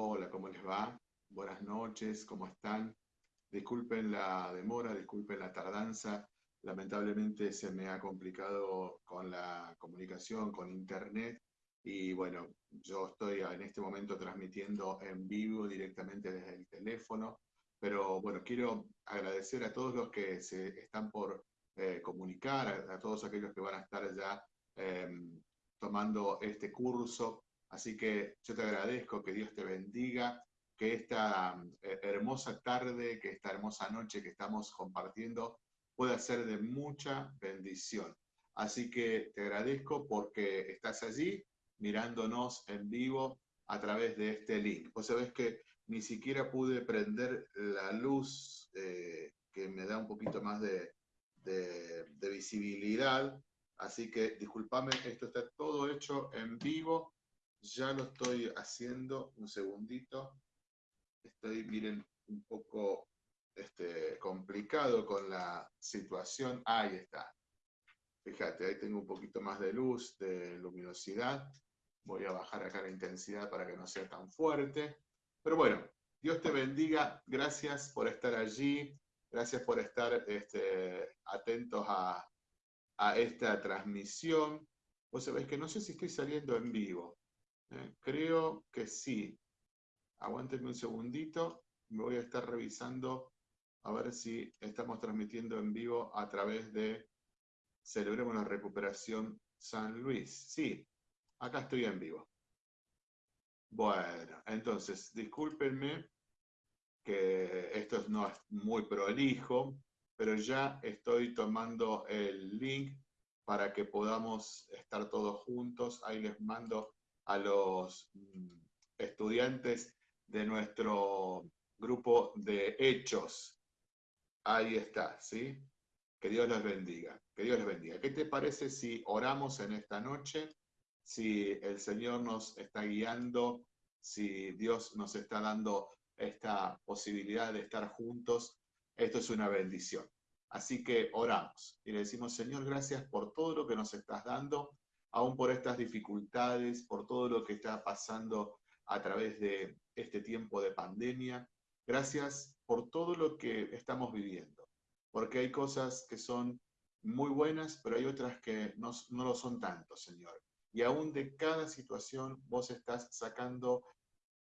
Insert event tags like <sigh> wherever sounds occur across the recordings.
Hola, ¿cómo les va? Buenas noches, ¿cómo están? Disculpen la demora, disculpen la tardanza. Lamentablemente se me ha complicado con la comunicación, con internet. Y bueno, yo estoy en este momento transmitiendo en vivo directamente desde el teléfono. Pero bueno, quiero agradecer a todos los que se están por eh, comunicar, a, todos aquellos que van a estar ya em, tomando este curso. Así que yo te agradezco, que Dios te bendiga, que esta eh, hermosa tarde, que esta hermosa noche que estamos compartiendo pueda ser de mucha bendición. Así que te agradezco porque estás allí mirándonos en vivo a través de este link. Vos sabés que ni siquiera pude prender la luz eh, que me da un poquito más de, de visibilidad, así que discúlpame, esto está todo hecho en vivo ya lo estoy haciendo, un segundito. Estoy, miren, un poco este, complicado con la situación. Ahí está. Fíjate, ahí tengo un poquito más de luz, de luminosidad. Voy a bajar acá la intensidad para que no sea tan fuerte. Pero bueno, Dios te bendiga. Gracias por estar allí. Gracias por estar este, atentos a, a esta transmisión. Vos sabés que no sé si estoy saliendo en vivo. Eh, creo que sí. Aguántenme un segundito. Me voy a estar revisando a ver si estamos transmitiendo en vivo a través de Celebremos la Recuperación San Luis. Sí, acá estoy en vivo. Bueno, entonces, discúlpenme que esto no es muy prolijo, pero ya estoy tomando el link para que podamos estar todos juntos. Ahí les mando a los mm, estudiantes de nuestro grupo de hechos. Ahí está, ¿sí? Que Dios los bendiga, que Dios les bendiga. ¿Qué te parece si oramos en esta noche? Si el Señor nos está guiando, si Dios nos está dando esta posibilidad de estar juntos, esto es una bendición. Así que oramos y le decimos, Señor, gracias por todo lo que nos estás dando aún por estas dificultades, por todo lo que está pasando a través de este tiempo de pandemia. Gracias por todo lo que estamos viviendo, porque hay cosas que son muy buenas, pero hay otras que no, no lo son tanto, Señor. Y aún de cada situación vos estás sacando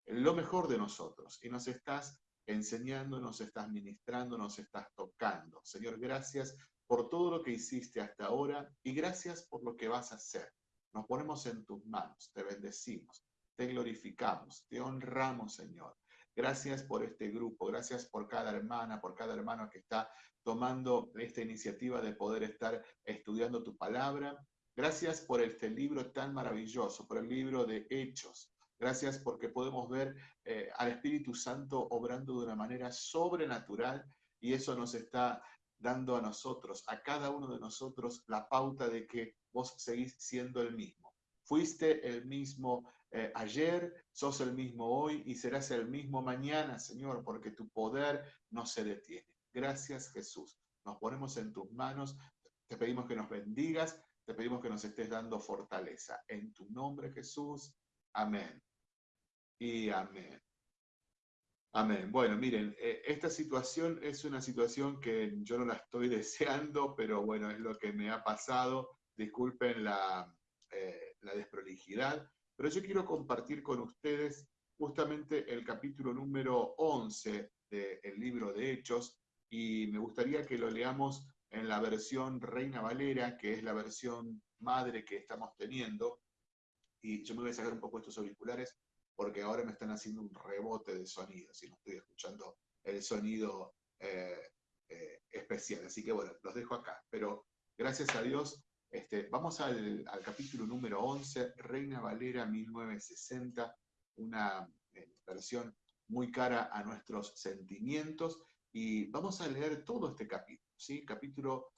lo mejor de nosotros y nos estás enseñando, nos estás ministrando, nos estás tocando. Señor, gracias por todo lo que hiciste hasta ahora y gracias por lo que vas a hacer. Nos ponemos en tus manos, te bendecimos, te glorificamos, te honramos, Señor. Gracias por este grupo, gracias por cada hermana, por cada hermano que está tomando esta iniciativa de poder estar estudiando tu palabra. Gracias por este libro tan maravilloso, por el libro de Hechos. Gracias porque podemos ver eh, al Espíritu Santo obrando de una manera sobrenatural y eso nos está dando a nosotros, a cada uno de nosotros, la pauta de que vos seguís siendo el mismo. Fuiste el mismo eh, ayer, sos el mismo hoy y serás el mismo mañana, Señor, porque tu poder no se detiene. Gracias, Jesús. Nos ponemos en tus manos, te pedimos que nos bendigas, te pedimos que nos estés dando fortaleza. En tu nombre, Jesús. Amén. Y amén. Amén. Bueno, miren, eh, esta situación es una situación que yo no la estoy <laughs> deseando, pero bueno, es lo que me ha pasado. Disculpen la, eh, la desprolijidad, pero yo quiero compartir con ustedes justamente el capítulo número 11 del libro de Hechos, y me gustaría que lo leamos en la versión Reina Valera, que es la versión madre que estamos teniendo. Y yo me voy a sacar un poco estos auriculares porque ahora me están haciendo un rebote de sonido, si no estoy escuchando el sonido eh, eh, especial. Así que bueno, los dejo acá. Pero gracias a Dios, este, vamos al, capítulo número 11, Reina Valera 1960, una eh, versión muy cara a nuestros sentimientos, y vamos a leer todo este capítulo, ¿sí? Capítulo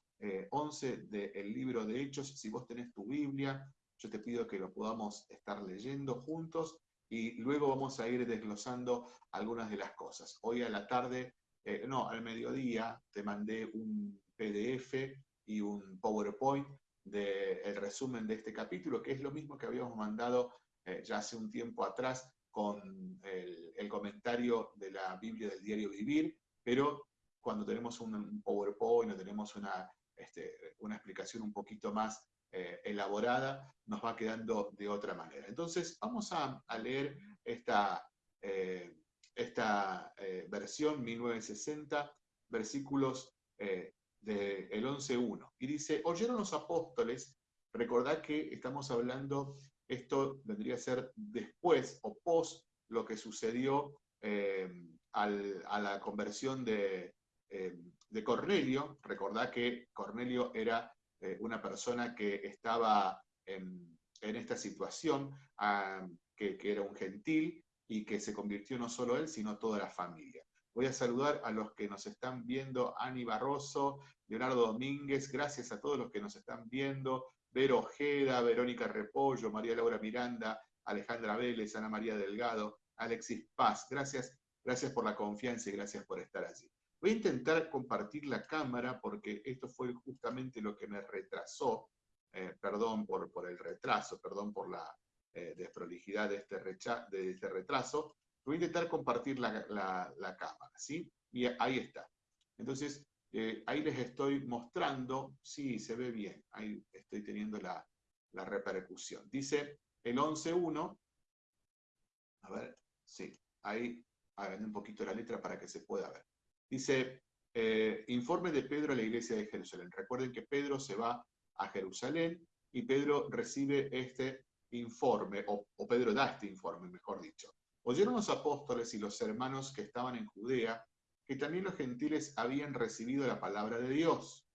11 del libro de Hechos. Si vos tenés tu Biblia, yo te pido que lo podamos estar leyendo juntos y luego vamos a ir desglosando algunas de las cosas. Hoy a la tarde, eh, no, al mediodía, te mandé un PDF y un PowerPoint del resumen de este capítulo, que es lo mismo que habíamos mandado eh, ya hace un tiempo atrás con el, comentario de la Biblia del diario Vivir, pero cuando tenemos un, PowerPoint o tenemos una, este, una explicación un poquito más eh, elaborada, nos va quedando de otra manera. Entonces, vamos a, leer esta, eh, esta eh, versión 1960, versículos del de 11.1. Y dice, oyeron los apóstoles, recordad que estamos hablando esto vendría a ser después o post lo que sucedió eh, a la conversión de, eh, de, Cornelio. Recordad que Cornelio era eh, una persona que estaba en, esta situación, ah, que, era un gentil y que se convirtió no solo él, sino toda la familia. Voy a saludar a los que nos están viendo, Ani Barroso, Leonardo Domínguez, gracias a todos los que nos están viendo, Vero Ojeda, Verónica Repollo, María Laura Miranda, Alejandra Vélez, Ana María Delgado, Alexis Paz. Gracias, gracias por la confianza y gracias por estar allí. Voy a intentar compartir la cámara porque esto fue justamente lo que me retrasó. Eh, perdón por, por, el retraso, perdón por la eh, desprolijidad de este, de este retraso. Voy a intentar compartir la, la cámara, ¿sí? Y ahí está. Entonces, eh, ahí les estoy mostrando, sí, se ve bien, ahí estoy teniendo la, repercusión. Dice el 11.1, a ver, sí, ahí hagan un poquito la letra para que se pueda ver. Dice, eh, informe de Pedro a la iglesia de Jerusalén. Recuerden que Pedro se va a Jerusalén y Pedro recibe este informe, o, o Pedro da este informe, mejor dicho. Oyeron los apóstoles y los hermanos que estaban en Judea que también los gentiles habían recibido la palabra de Dios.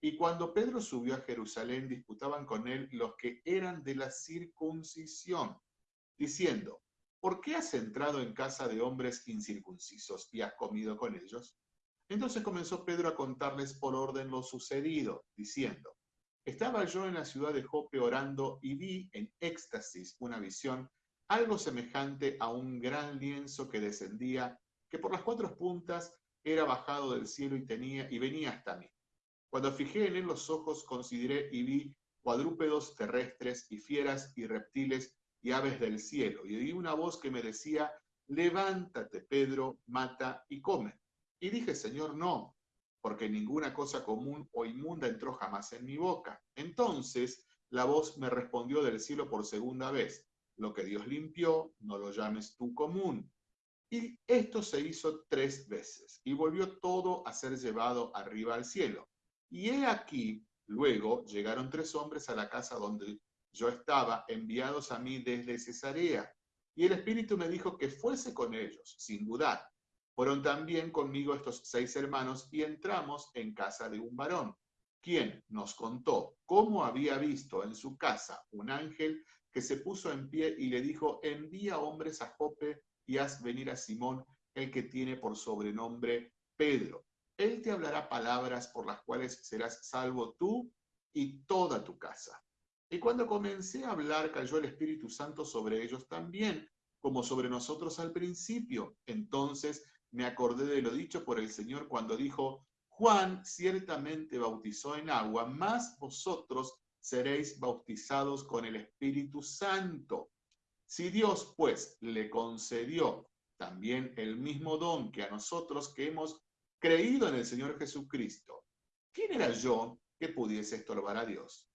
Y cuando Pedro subió a Jerusalén, disputaban con él los que eran de la circuncisión, diciendo, ¿por qué has entrado en casa de hombres incircuncisos y has comido con ellos? Entonces comenzó Pedro a contarles por orden lo sucedido, diciendo, estaba yo en la ciudad de Jope orando y vi en éxtasis una visión, algo semejante a un gran lienzo que descendía que por las cuatro puntas era bajado del cielo y, tenía, y venía hasta mí. Cuando fijé en él los ojos, consideré y vi cuadrúpedos terrestres y fieras y reptiles y aves del cielo. Y oí una voz que me decía, levántate, Pedro, mata y come. Y dije, Señor, no, porque ninguna cosa común o inmunda entró jamás en mi boca. Entonces la voz me respondió del cielo por segunda vez, lo que Dios limpió, no lo llames tú común. Y esto se hizo tres veces, y volvió todo a ser llevado arriba al cielo. Y he aquí, luego llegaron tres hombres a la casa donde yo estaba, enviados a mí desde Cesarea. Y el Espíritu me dijo que fuese con ellos, sin dudar. Fueron también conmigo estos seis hermanos y entramos en casa de un varón, quien nos contó cómo había visto en su casa un ángel que se puso en pie y le dijo, envía hombres a Jope y haz venir a Simón, el que tiene por sobrenombre Pedro. Él te hablará palabras por las cuales serás salvo tú y toda tu casa. Y cuando comencé a hablar, cayó el Espíritu Santo sobre ellos también, como sobre nosotros al principio. Entonces me acordé de lo dicho por el Señor cuando dijo, Juan ciertamente bautizó en agua, mas vosotros seréis bautizados con el Espíritu Santo. Si Dios, pues, le concedió también el mismo don que a nosotros que hemos creído en el Señor Jesucristo, ¿quién era yo que pudiese estorbar a Dios?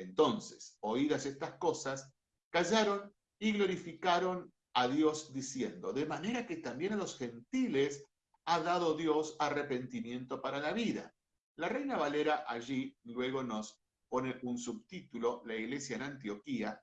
Entonces, oídas estas cosas, callaron y glorificaron a Dios diciendo, de manera que también a los gentiles ha dado Dios arrepentimiento para la vida. La Reina Valera allí luego nos pone un subtítulo, la iglesia en Antioquía,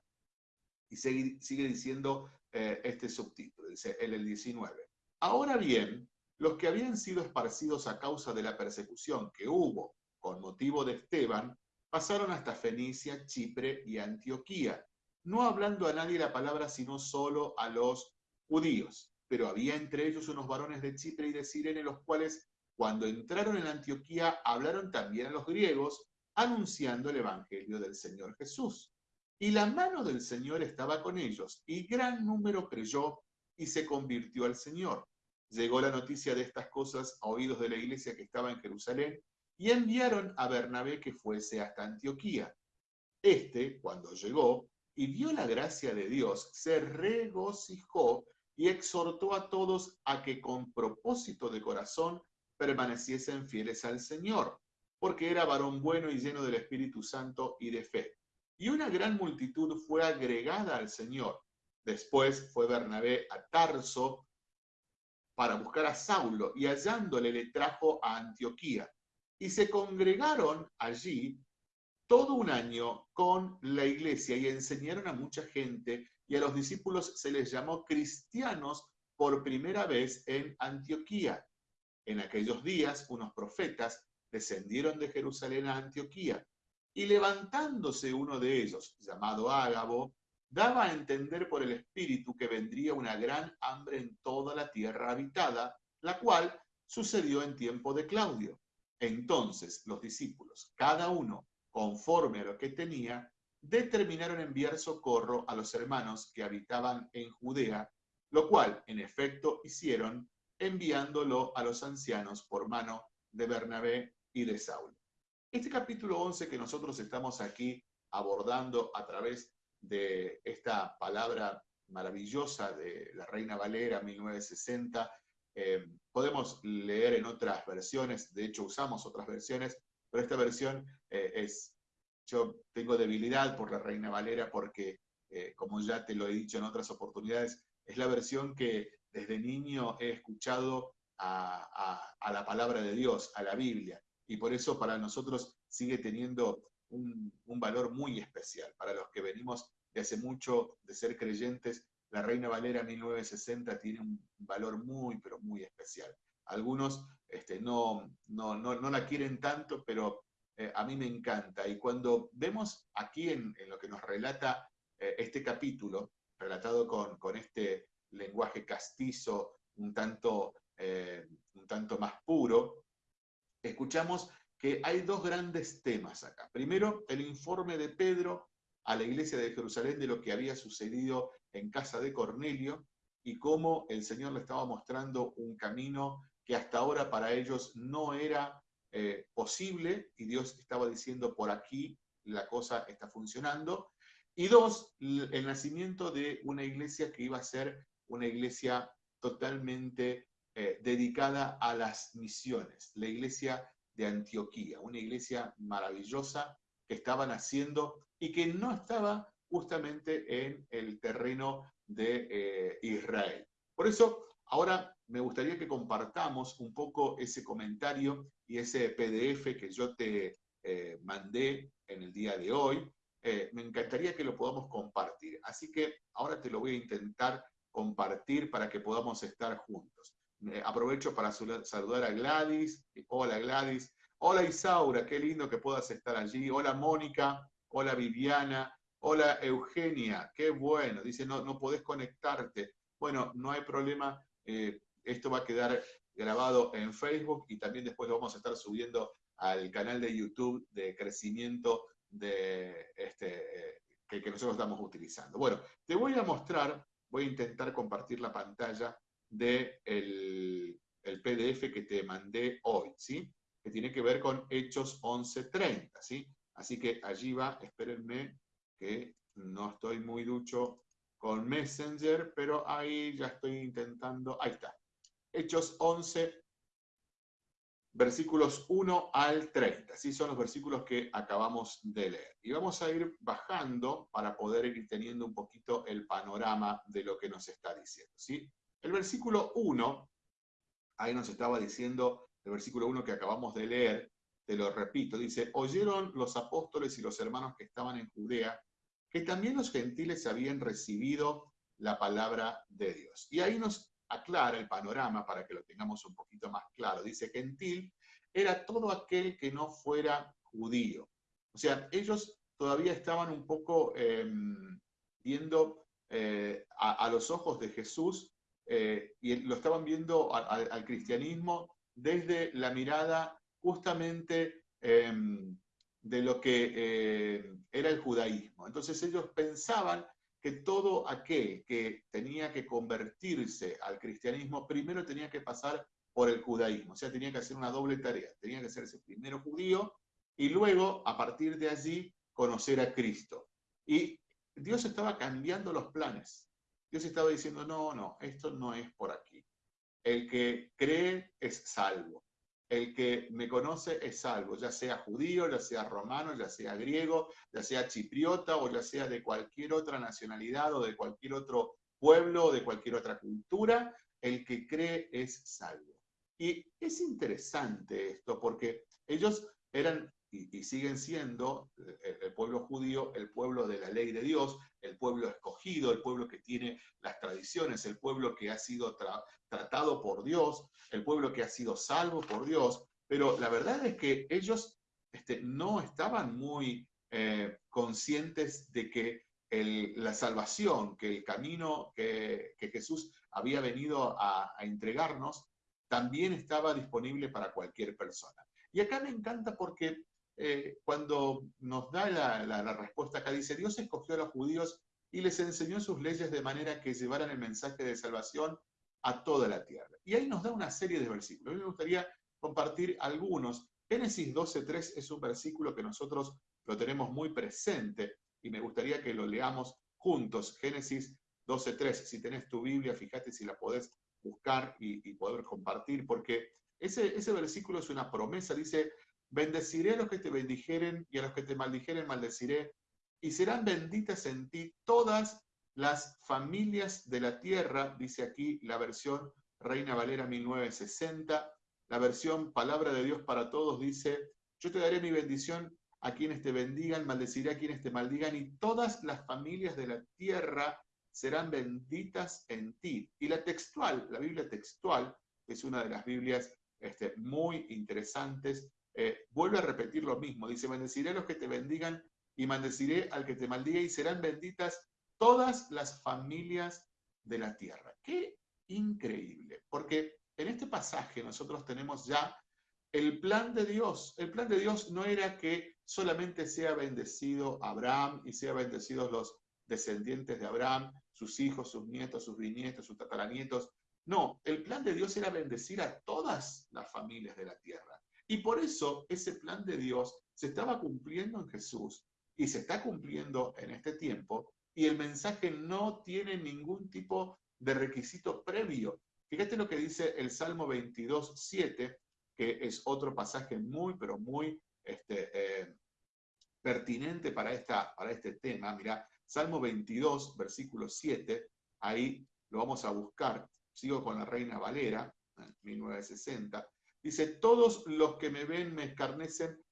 y sigue, diciendo eh, este subtítulo, dice el 19. Ahora bien, los que habían sido esparcidos a causa de la persecución que hubo con motivo de Esteban, pasaron hasta Fenicia, Chipre y Antioquía, no hablando a nadie la palabra, sino solo a los judíos. Pero había entre ellos unos varones de Chipre y de Sirene, los cuales, cuando entraron en Antioquía, hablaron también a los griegos, anunciando el Evangelio del Señor Jesús. Y la mano del Señor estaba con ellos, y gran número creyó y se convirtió al Señor. Llegó la noticia de estas cosas a oídos de la iglesia que estaba en Jerusalén, y enviaron a Bernabé que fuese hasta Antioquía. Este, cuando llegó y vio la gracia de Dios, se regocijó y exhortó a todos a que con propósito de corazón permaneciesen fieles al Señor, porque era varón bueno y lleno del Espíritu Santo y de fe. Y una gran multitud fue agregada al Señor. Después fue Bernabé a Tarso para buscar a Saulo y hallándole le trajo a Antioquía. Y se congregaron allí todo un año con la iglesia y enseñaron a mucha gente y a los discípulos se les llamó cristianos por primera vez en Antioquía. En aquellos días unos profetas descendieron de Jerusalén a Antioquía y levantándose uno de ellos, llamado Ágabo, daba a entender por el Espíritu que vendría una gran hambre en toda la tierra habitada, la cual sucedió en tiempo de Claudio. Entonces los discípulos, cada uno conforme a lo que tenía, determinaron enviar socorro a los hermanos que habitaban en Judea, lo cual en efecto hicieron enviándolo a los ancianos por mano de Bernabé y de Saulo. Este capítulo 11 que nosotros estamos aquí abordando a través de esta palabra maravillosa de la Reina Valera 1960, eh, podemos leer en otras versiones, de hecho usamos otras versiones, pero esta versión eh, es, yo tengo debilidad por la Reina Valera porque, eh, como ya te lo he dicho en otras oportunidades, es la versión que desde niño he escuchado a, la palabra de Dios, a la Biblia, y por eso para nosotros sigue teniendo un, un, valor muy especial. Para los que venimos de hace mucho de ser creyentes, la Reina Valera 1960 tiene un valor muy, pero muy especial. Algunos este, no, no, no, la quieren tanto, pero eh, a mí me encanta. Y cuando vemos aquí en, lo que nos relata eh, este capítulo, relatado con, con, este lenguaje castizo, un tanto, eh, un tanto más puro, escuchamos que hay dos grandes temas acá. Primero, el informe de Pedro a la iglesia de Jerusalén de lo que había sucedido en casa de Cornelio y cómo el Señor le estaba mostrando un camino que hasta ahora para ellos no era eh, posible y Dios estaba diciendo por aquí la cosa está funcionando. Y dos, el nacimiento de una iglesia que iba a ser una iglesia totalmente eh, dedicada a las misiones, la iglesia de Antioquía, una iglesia maravillosa que estaban haciendo y que no estaba justamente en el terreno de eh, Israel. Por eso, ahora me gustaría que compartamos un poco ese comentario y ese PDF que yo te eh, mandé en el día de hoy. Eh, me encantaría que lo podamos compartir. Así que ahora te lo voy a intentar compartir para que podamos estar juntos. aprovecho para saludar a Gladys. Hola Gladys. Hola Isaura, qué lindo que puedas estar allí. Hola Mónica. Hola Viviana. Hola Eugenia, qué bueno. Dice, no, no podés conectarte. Bueno, no hay problema. Eh, esto va a quedar grabado en Facebook y también después lo vamos a estar subiendo al canal de YouTube de crecimiento de este, que, nosotros estamos utilizando. Bueno, te voy a mostrar, voy a intentar compartir la pantalla del de el PDF que te mandé hoy, ¿sí? Que tiene que ver con Hechos 11.30, ¿sí? Así que allí va, espérenme que no estoy muy ducho con Messenger, pero ahí ya estoy intentando, ahí está. Hechos 11, versículos 1 al 30. Así son los versículos que acabamos de leer. Y vamos a ir bajando para poder ir teniendo un poquito el panorama de lo que nos está diciendo. ¿sí? El versículo 1, ahí nos estaba diciendo, el versículo 1 que acabamos de leer, te lo repito, dice, oyeron los apóstoles y los hermanos que estaban en Judea, que también los gentiles habían recibido la palabra de Dios. Y ahí nos aclara el panorama para que lo tengamos un poquito más claro. Dice, gentil era todo aquel que no fuera judío. O sea, ellos todavía estaban un poco em, viendo eh, a, los ojos de Jesús eh, y lo estaban viendo al cristianismo desde la mirada justamente em, de lo que eh, era el judaísmo. Entonces ellos pensaban que todo aquel que tenía que convertirse al cristianismo primero tenía que pasar por el judaísmo, o sea, tenía que hacer una doble tarea, tenía que hacerse primero judío y luego, a partir de allí, conocer a Cristo. Y Dios estaba cambiando los planes. Dios estaba diciendo, no, no, esto no es por aquí. El que cree es salvo. El que me conoce es salvo, ya sea judío, ya sea romano, ya sea griego, ya sea chipriota o ya sea de cualquier otra nacionalidad o de cualquier otro pueblo o de cualquier otra cultura, el que cree es salvo. Y es interesante esto porque ellos eran y, siguen siendo eh, el, pueblo judío, el pueblo de la ley de Dios, el pueblo escogido, el pueblo que tiene las tradiciones, el pueblo que ha sido tratado por Dios, el pueblo que ha sido salvo por Dios, pero la verdad es que ellos este, no estaban muy eh, conscientes de que la salvación, que el camino que, Jesús había venido a entregarnos, también estaba disponible para cualquier persona. Y acá me encanta porque eh, cuando nos da la, respuesta acá, dice, Dios escogió a los judíos y les enseñó sus leyes de manera que llevaran el mensaje de salvación a toda la tierra. Y ahí nos da una serie de versículos. A mí me gustaría compartir algunos. Génesis 12.3 es un versículo que nosotros lo tenemos muy presente y me gustaría que lo leamos juntos. Génesis 12.3. Si tenés tu Biblia, fíjate si la podés buscar y, poder compartir, porque ese, ese versículo es una promesa. Dice, Bendeciré a los que te bendijeren y a los que te maldijeren maldeciré, y serán benditas en ti todas las familias de la tierra, dice aquí la versión Reina Valera 1960. La versión Palabra de Dios para Todos dice, yo te daré mi bendición a quienes te bendigan, maldeciré a quienes te maldigan, y todas las familias de la tierra serán benditas en ti. Y la textual, la Biblia textual, es una de las Biblias este, muy interesantes, eh, vuelve a repetir lo mismo. Dice, bendeciré a los que te bendigan y maldeciré al que te maldiga y serán benditas todas las familias de la tierra. Qué increíble, porque en este pasaje nosotros tenemos ya el plan de Dios. El plan de Dios no era que solamente sea bendecido Abraham y sea bendecidos los descendientes de Abraham, sus hijos, sus nietos, sus bisnietos, sus tataranietos. No, el plan de Dios era bendecir a todas las familias de la tierra. Y por eso ese plan de Dios se estaba cumpliendo en Jesús y se está cumpliendo en este tiempo y el mensaje no tiene ningún tipo de requisito previo. Fíjate lo que dice el Salmo 22, 7, que es otro pasaje muy, pero muy este, eh, pertinente para, esta, para este tema. Mira, Salmo 22, versículo 7, ahí lo vamos a buscar. Sigo con la Reina Valera, en 1960. Dice, todos los que me ven me escarnecen,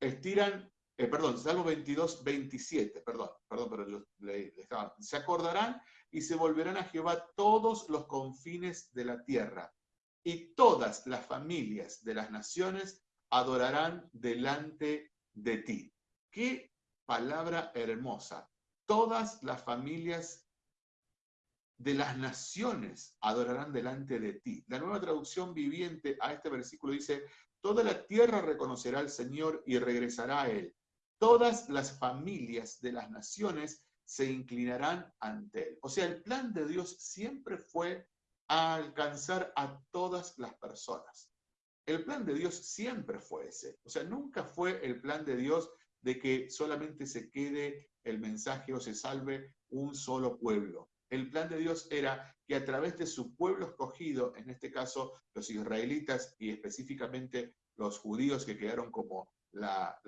estiran, eh, perdón, Salmo 22, 27, perdón, perdón, pero yo le, estaba, se acordarán y se volverán a Jehová todos los confines de la tierra, y todas las familias de las naciones adorarán delante de ti. Qué palabra hermosa. Todas las familias de las naciones adorarán delante de ti. La nueva traducción viviente a este versículo dice, toda la tierra reconocerá al Señor y regresará a Él. Todas las familias de las naciones se inclinarán ante Él. O sea, el plan de Dios siempre fue alcanzar a todas las personas. El plan de Dios siempre fue ese. O sea, nunca fue el plan de Dios de que solamente se quede el mensaje o se salve un solo pueblo. El plan de Dios era que a través de su pueblo escogido, en este caso los israelitas y específicamente los judíos que quedaron como la,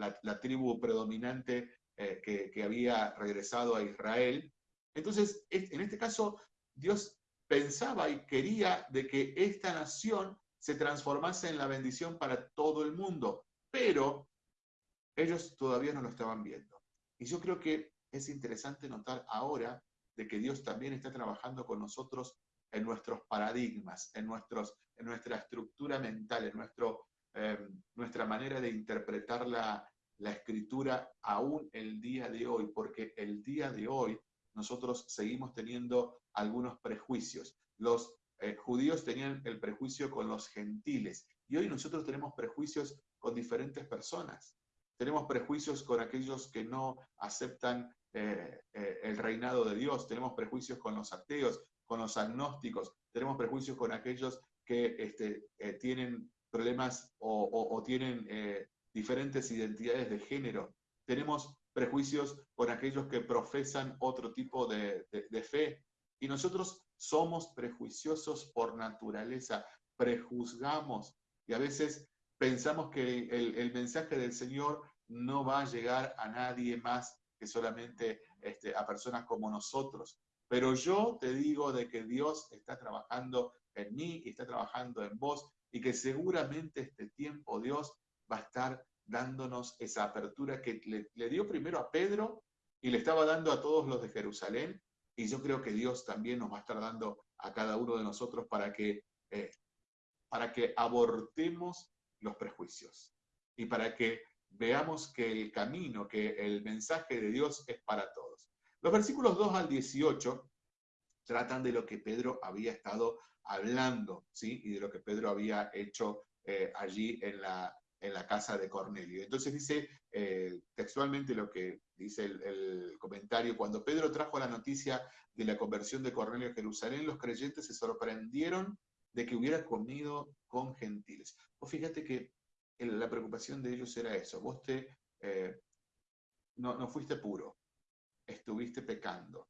tribu predominante eh, que, que había regresado a Israel, entonces en este caso Dios pensaba y quería de que esta nación se transformase en la bendición para todo el mundo, pero ellos todavía no lo estaban viendo. Y yo creo que es interesante notar ahora de que Dios también está trabajando con nosotros en nuestros paradigmas, en, nuestros, en nuestra estructura mental, en nuestro, em, nuestra manera de interpretar la, la escritura aún el día de hoy, porque el día de hoy nosotros seguimos teniendo algunos prejuicios. Los eh, judíos tenían el prejuicio con los gentiles y hoy nosotros tenemos prejuicios con diferentes personas. Tenemos prejuicios con aquellos que no aceptan eh, eh, el reinado de Dios, tenemos prejuicios con los ateos, con los agnósticos, tenemos prejuicios con aquellos que este, eh, tienen problemas o, tienen diferentes identidades de género, tenemos prejuicios con aquellos que profesan otro tipo de, fe. Y nosotros somos prejuiciosos por naturaleza, prejuzgamos. Y a veces pensamos que el, mensaje del Señor no va a llegar a nadie más que solamente este, a personas como nosotros. Pero yo te digo de que Dios está trabajando en mí y está trabajando en vos y que seguramente este tiempo Dios va a estar dándonos esa apertura que le, dio primero a Pedro y le estaba dando a todos los de Jerusalén y yo creo que Dios también nos va a estar dando a cada uno de nosotros para que, eh, para que abortemos los prejuicios y para que veamos que el camino, que el mensaje de Dios es para todos. Los versículos 2 al 18 tratan de lo que Pedro había estado hablando, ¿sí? Y de lo que Pedro había hecho eh, allí en la, en la casa de Cornelio. Entonces dice eh, textualmente lo que dice el, el, comentario, cuando Pedro trajo la noticia de la conversión de Cornelio a Jerusalén, los creyentes se sorprendieron de que hubiera comido con gentiles. O fíjate que la preocupación de ellos era eso, vos te, eh, no, no fuiste puro, estuviste pecando,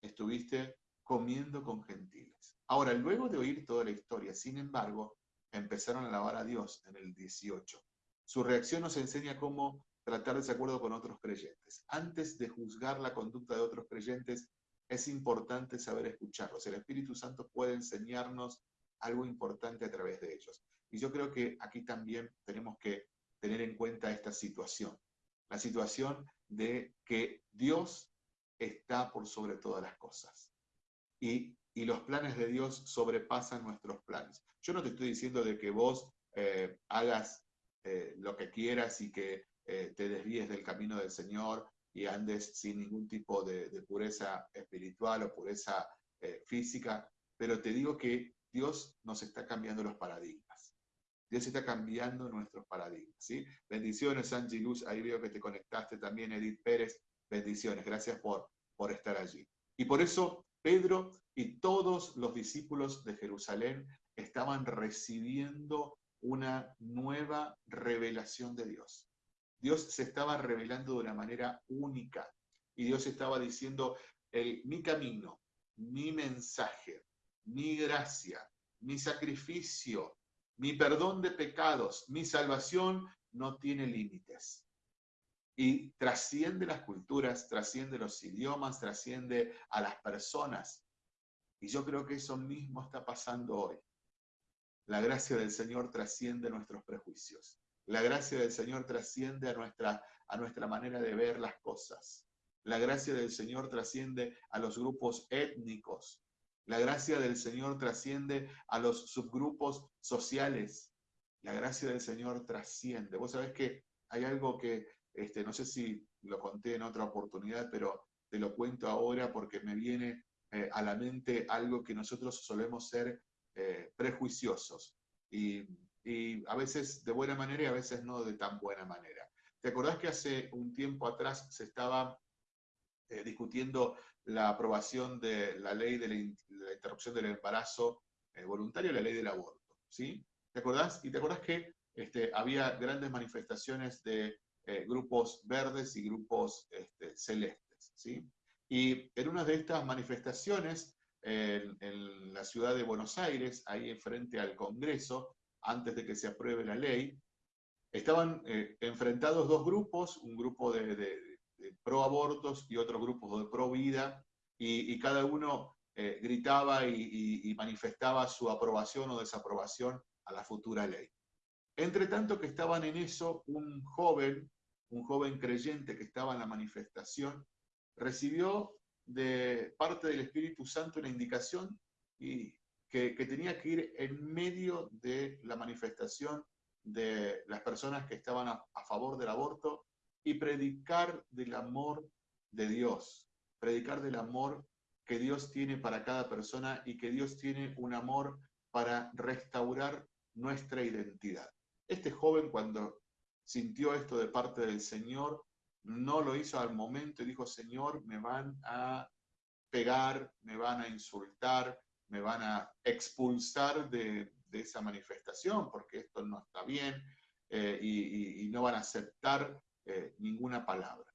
estuviste comiendo con gentiles. Ahora, luego de oír toda la historia, sin embargo, empezaron a alabar a Dios en el 18. Su reacción nos enseña cómo tratar de acuerdo con otros creyentes. Antes de juzgar la conducta de otros creyentes, es importante saber escucharlos. El Espíritu Santo puede enseñarnos algo importante a través de ellos. Y yo creo que aquí también tenemos que tener en cuenta esta situación. La situación de que Dios está por sobre todas las cosas. Y, los planes de Dios sobrepasan nuestros planes. Yo no te estoy diciendo de que vos eh, hagas eh, lo que quieras y que eh, te desvíes del camino del Señor y andes sin ningún tipo de, de pureza espiritual o pureza física, pero te digo que Dios nos está cambiando los paradigmas. Dios está cambiando nuestros paradigmas, ¿sí? Bendiciones, Angie Luz, ahí veo que te conectaste también, Edith Pérez, bendiciones, gracias por, por estar allí. Y por eso Pedro y todos los discípulos de Jerusalén estaban recibiendo una nueva revelación de Dios. Dios se estaba revelando de una manera única y Dios estaba diciendo, el, mi camino, mi mensaje, mi gracia, mi sacrificio, mi perdón de pecados, mi salvación no tiene límites. Y trasciende las culturas, trasciende los idiomas, trasciende a las personas. Y yo creo que eso mismo está pasando hoy. La gracia del Señor trasciende nuestros prejuicios. La gracia del Señor trasciende a nuestra, a nuestra manera de ver las cosas. La gracia del Señor trasciende a los grupos étnicos, la gracia del Señor trasciende a los subgrupos sociales. La gracia del Señor trasciende. Vos sabés que hay algo que, este, no sé si lo conté en otra oportunidad, pero te lo cuento ahora porque me viene eh, a la mente algo que nosotros solemos ser eh, prejuiciosos. Y, a veces de buena manera y a veces no de tan buena manera. ¿Te acordás que hace un tiempo atrás se estaba eh, discutiendo la aprobación de la ley de la, interrupción del embarazo eh, voluntario, la ley del aborto, ¿sí? ¿Te acordás? Y te acordás que este, había grandes manifestaciones de eh, grupos verdes y grupos este, celestes, ¿sí? Y en una de estas manifestaciones, en, la ciudad de Buenos Aires, ahí enfrente al Congreso, antes de que se apruebe la ley, estaban eh, enfrentados dos grupos, un grupo de pro abortos y otros grupos de pro vida, y, cada uno eh, gritaba y, manifestaba su aprobación o desaprobación a la futura ley. Entre tanto que estaban en eso, un joven, un joven creyente que estaba en la manifestación, recibió de parte del Espíritu Santo una indicación y que, tenía que ir en medio de la manifestación de las personas que estaban a favor del aborto y predicar del amor de Dios, predicar del amor que Dios tiene para cada persona y que Dios tiene un amor para restaurar nuestra identidad. Este joven cuando sintió esto de parte del Señor, no lo hizo al momento y dijo, Señor, me van a pegar, me van a insultar, me van a expulsar de, esa manifestación porque esto no está bien eh, y, y, no van a aceptar eh, ninguna palabra.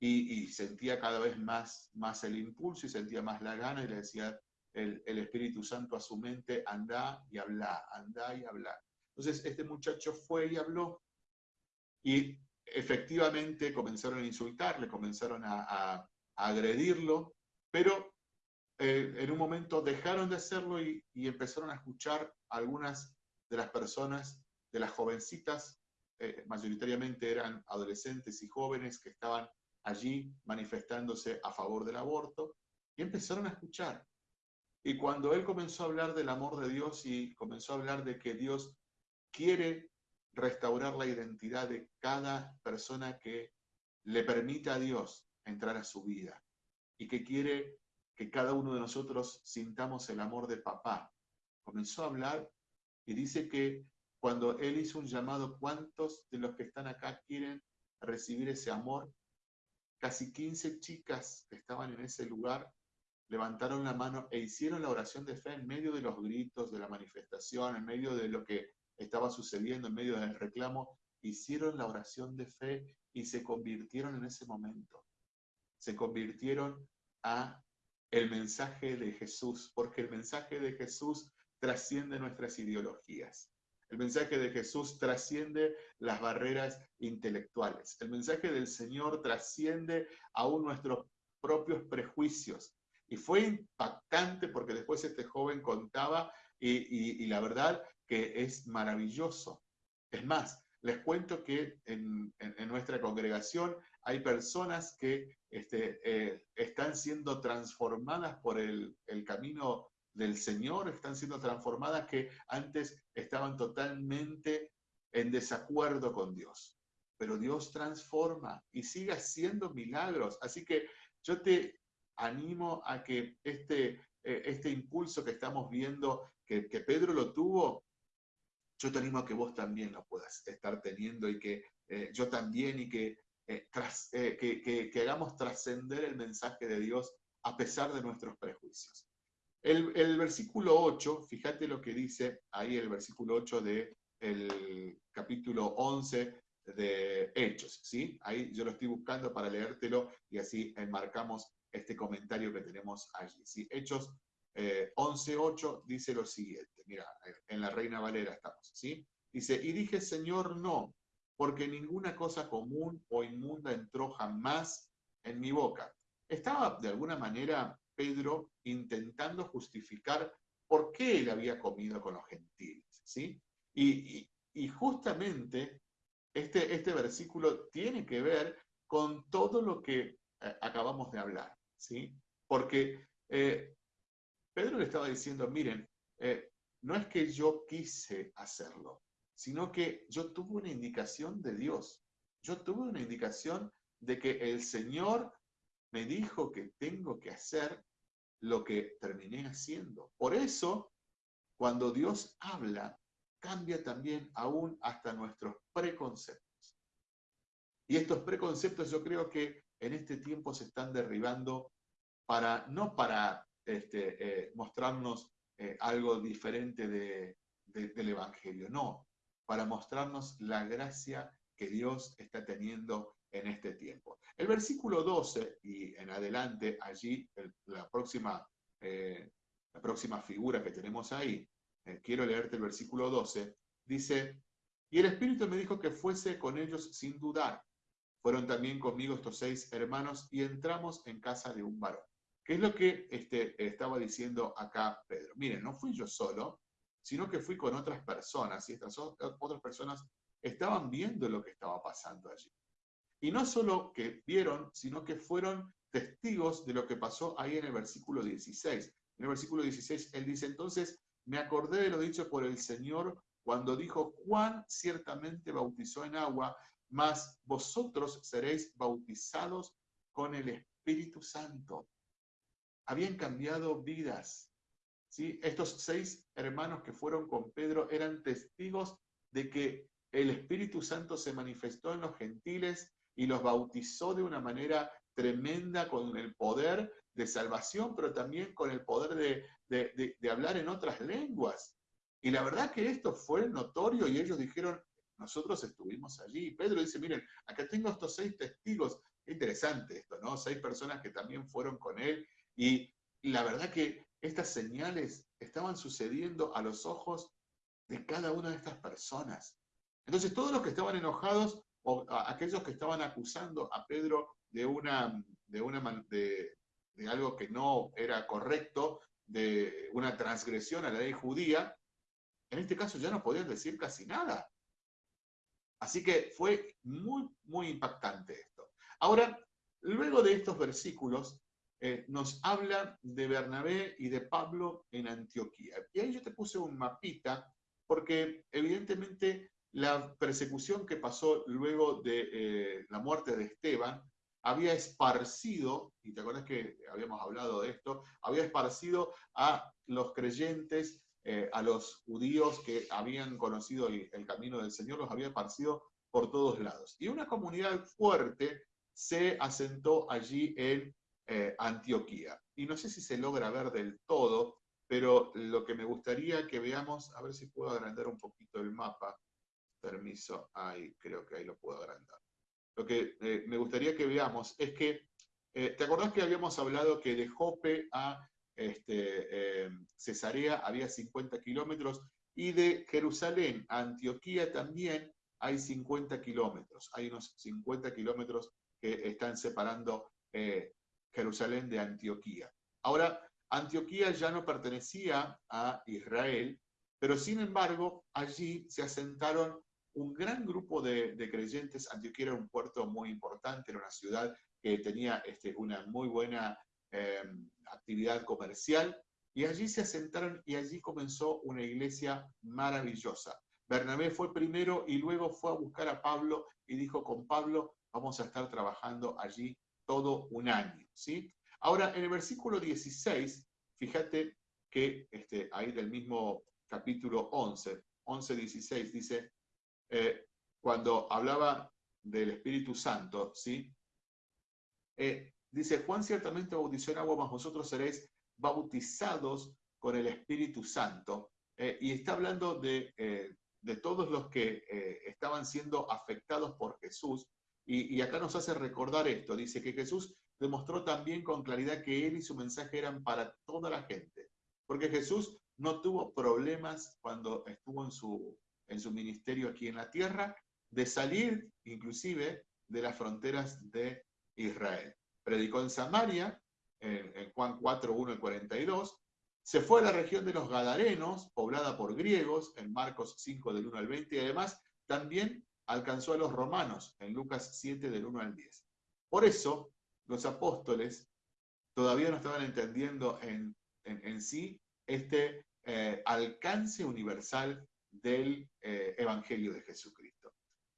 y, sentía cada vez más, más el impulso y sentía más la gana y le decía el, el Espíritu Santo a su mente, anda y habla, anda y habla. Entonces este muchacho fue y habló y efectivamente comenzaron a insultarle, comenzaron a, agredirlo, pero eh, en un momento dejaron de hacerlo y, empezaron a escuchar algunas de las personas, de las jovencitas, eh, mayoritariamente eran adolescentes y jóvenes que estaban allí manifestándose a favor del aborto, y empezaron a escuchar. Y cuando él comenzó a hablar del amor de Dios y comenzó a hablar de que Dios quiere restaurar la identidad de cada persona que le permita a Dios entrar a su vida y que quiere que cada uno de nosotros sintamos el amor de papá. Comenzó a hablar y dice que cuando él hizo un llamado, ¿cuántos de los que están acá quieren recibir ese amor? Casi 15 chicas que estaban en ese lugar levantaron la mano e hicieron la oración de fe en medio de los gritos de la manifestación, en medio de lo que estaba sucediendo, en medio del reclamo, hicieron la oración de fe y se convirtieron en ese momento. Se convirtieron a el mensaje de Jesús, porque el mensaje de Jesús trasciende nuestras ideologías. El mensaje de Jesús trasciende las barreras intelectuales. El mensaje del Señor trasciende aún nuestros propios prejuicios. Y fue impactante porque después este joven contaba y, la verdad que es maravilloso. Es más, les cuento que en, nuestra congregación hay personas que este, eh, están siendo transformadas por el, el camino del Señor, están siendo transformadas que antes estaban totalmente en desacuerdo con Dios. Pero Dios transforma y sigue haciendo milagros. Así que yo te animo a que este, eh, este impulso que estamos viendo, que, Pedro lo tuvo, yo te animo a que vos también lo puedas estar teniendo y que eh, yo también y que, eh, que, que, hagamos trascender el mensaje de Dios a pesar de nuestros prejuicios. El, el, versículo 8, fíjate lo que dice ahí el versículo 8 del el capítulo 11 de Hechos, ¿sí? Ahí yo lo estoy buscando para leértelo y así enmarcamos este comentario que tenemos allí. ¿sí? Hechos eh, 11.8 dice lo siguiente, mira, en la Reina Valera estamos, ¿sí? Dice, y dije, Señor, no, porque ninguna cosa común o inmunda entró jamás en mi boca. Estaba de alguna manera Pedro intentando justificar por qué él había comido con los gentiles, ¿sí? Y, justamente este, este versículo tiene que ver con todo lo que eh, acabamos de hablar. ¿sí? Porque eh, Pedro le estaba diciendo, miren, eh, no es que yo quise hacerlo, sino que yo tuve una indicación de Dios. Yo tuve una indicación de que el Señor me dijo que tengo que hacer lo que terminé haciendo. Por eso, cuando Dios habla, cambia también aún hasta nuestros preconceptos. Y estos preconceptos yo creo que en este tiempo se están derribando para, no para este, eh, mostrarnos eh, algo diferente del Evangelio, no, para mostrarnos la gracia que Dios está teniendo en este tiempo. El versículo 12 y en adelante, allí la, próxima, eh, la próxima figura que tenemos ahí, quiero leerte el versículo 12, dice, y el Espíritu me dijo que fuese con ellos sin dudar fueron también conmigo estos seis hermanos y entramos en casa de un varón. ¿Qué es lo que este, estaba diciendo acá Pedro? Miren, no fui yo solo, sino que fui con otras personas y estas otras personas estaban viendo lo que estaba pasando allí. Y no solo que vieron, sino que fueron testigos de lo que pasó ahí en el versículo 16. En el versículo 16 él dice, entonces me acordé de lo dicho por el Señor cuando dijo, Juan ciertamente bautizó en agua, mas vosotros seréis bautizados con el Espíritu Santo. Habían cambiado vidas. ¿sí? Estos seis hermanos que fueron con Pedro eran testigos de que el Espíritu Santo se manifestó en los gentiles y los bautizó de una manera tremenda con el poder de salvación, pero también con el poder de, hablar en otras lenguas. Y la verdad que esto fue notorio y ellos dijeron, nosotros estuvimos allí. Pedro dice, miren, acá tengo estos seis testigos interesante esto, ¿no? Seis personas que también fueron con él y la verdad que estas señales estaban sucediendo a los ojos de cada una de estas personas. Entonces, todos los que estaban enojados, o aquellos que estaban acusando a Pedro de, una, de, una, de, de algo que no era correcto, de una transgresión a la ley judía, en este caso ya no podían decir casi nada. Así que fue muy, muy impactante esto. Ahora, luego de estos versículos, eh, nos habla de Bernabé y de Pablo en Antioquía. Y ahí yo te puse un mapita, porque evidentemente la persecución que pasó luego de eh, la muerte de Esteban había esparcido, y te acuerdas que habíamos hablado de esto, había esparcido a los creyentes, eh, a los judíos que habían conocido el, camino del Señor, los había esparcido por todos lados. Y una comunidad fuerte se asentó allí en eh, Antioquía. Y no sé si se logra ver del todo, pero lo que me gustaría que veamos, a ver si puedo agrandar un poquito el mapa. Permiso, ahí creo que ahí lo puedo agrandar. Lo que eh, me gustaría que veamos es que, eh, ¿te acordás que habíamos hablado que de Jope a este, Cesarea había 50 kilómetros y de Jerusalén a Antioquía también hay 50 kilómetros. Hay unos 50 kilómetros que están separando Jerusalén de Antioquía. Ahora, Antioquía ya no pertenecía a Israel, pero sin embargo allí se asentaron un gran grupo de, creyentes. Antioquía era un puerto muy importante, era una ciudad que tenía este, una muy buena em, actividad comercial, y allí se asentaron y allí comenzó una iglesia maravillosa. Bernabé fue primero y luego fue a buscar a Pablo y dijo, con Pablo vamos a estar trabajando allí todo un año. ¿sí? Ahora, en el versículo 16, fíjate que este, ahí del mismo capítulo 11, 11, 16, dice, eh, cuando hablaba del Espíritu Santo, ¿sí? Eh, dice, Juan ciertamente bautizó en agua, mas vosotros seréis bautizados con el Espíritu Santo. Eh, y está hablando de, de todos los que estaban siendo afectados por Jesús, y, acá nos hace recordar esto, dice que Jesús demostró también con claridad que él y su mensaje eran para toda la gente, porque Jesús no tuvo problemas cuando estuvo en su, en su ministerio aquí en la tierra de salir inclusive de las fronteras de Israel. Predicó en Samaria, en, en Juan 4, 1 y 42, se fue a la región de los Gadarenos, poblada por griegos, en Marcos 5 del 1 al 20, y además también alcanzó a los romanos en Lucas 7 del 1 al 10. Por eso los apóstoles todavía no estaban entendiendo en, sí este eh, alcance universal del eh, Evangelio de Jesucristo.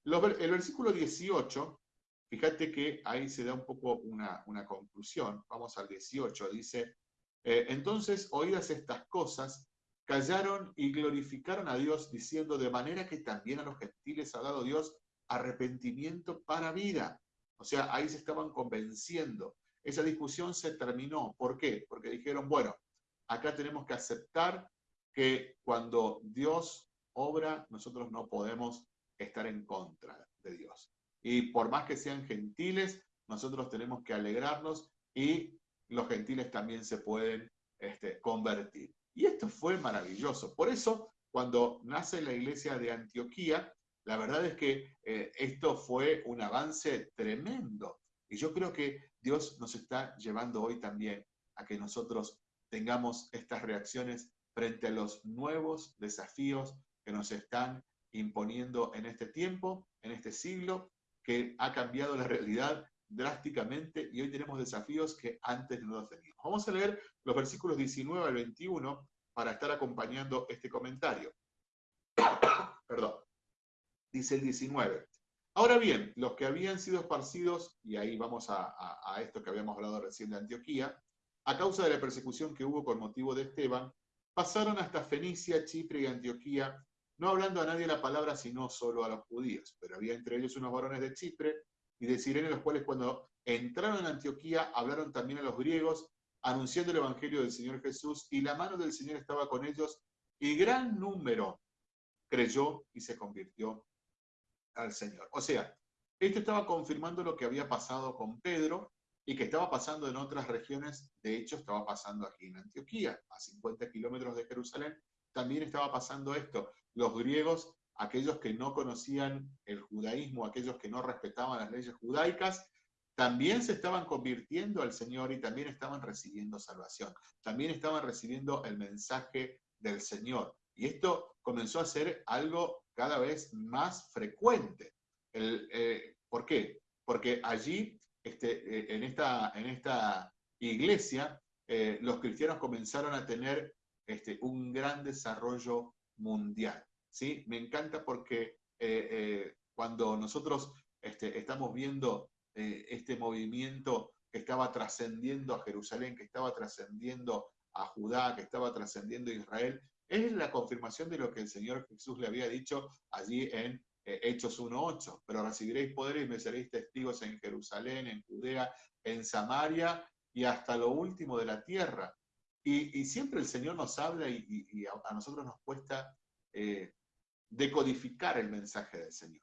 el versículo 18, fíjate que ahí se da un poco una, conclusión. Vamos al 18, dice, eh, entonces oídas estas cosas, callaron y glorificaron a Dios diciendo de manera que también a los gentiles ha dado Dios arrepentimiento para vida. O sea, ahí se estaban convenciendo. Esa discusión se terminó. ¿Por qué? Porque dijeron, bueno, acá tenemos que aceptar que cuando Dios obra, nosotros no podemos estar en contra de Dios. Y por más que sean gentiles, nosotros tenemos que alegrarnos y los gentiles también se pueden este, convertir. Y esto fue maravilloso. Por eso, cuando nace la iglesia de Antioquía, la verdad es que eh, esto fue un avance tremendo. Y yo creo que Dios nos está llevando hoy también a que nosotros tengamos estas reacciones frente a los nuevos desafíos que nos están imponiendo en este tiempo, en este siglo, que ha cambiado la realidad drásticamente y hoy tenemos desafíos que antes no los teníamos. Vamos a leer los versículos 19 al 21 para estar acompañando este comentario. <coughs> Perdón. Dice el 19. Ahora bien, los que habían sido esparcidos, y ahí vamos a, a esto que habíamos hablado recién de Antioquía, a causa de la persecución que hubo con motivo de Esteban, pasaron hasta Fenicia, Chipre y Antioquía, no hablando a nadie la palabra, sino solo a los judíos. Pero había entre ellos unos varones de Chipre y de Sirene, los cuales cuando entraron en Antioquía hablaron también a los griegos, anunciando el Evangelio del Señor Jesús, y la mano del Señor estaba con ellos, y gran número creyó y se convirtió al Señor. O sea, Esto estaba confirmando lo que había pasado con Pedro y que estaba pasando en otras regiones. De hecho, estaba pasando aquí en Antioquía, a 50 kilómetros de Jerusalén. También estaba pasando esto. Los griegos, aquellos que no conocían el judaísmo, aquellos que no respetaban las leyes judaicas, también se estaban convirtiendo al Señor y también estaban recibiendo salvación. También estaban recibiendo el mensaje del Señor. Y esto comenzó a ser algo cada vez más frecuente. Eh, ¿Por qué? Porque allí, este, eh, en, esta, en esta iglesia, eh, los cristianos comenzaron a tener este, un gran desarrollo mundial. ¿sí? Me encanta porque cuando nosotros este, estamos viendo este movimiento que estaba trascendiendo a Jerusalén, que estaba trascendiendo a Judá, que estaba trascendiendo a Israel, es la confirmación de lo que el Señor Jesús le había dicho allí en eh, Hechos 1.8. Pero recibiréis poder y me seréis testigos en Jerusalén, en Judea, en Samaria y hasta lo último de la tierra. Y, siempre el Señor nos habla y, a, nosotros nos cuesta eh, decodificar el mensaje del Señor.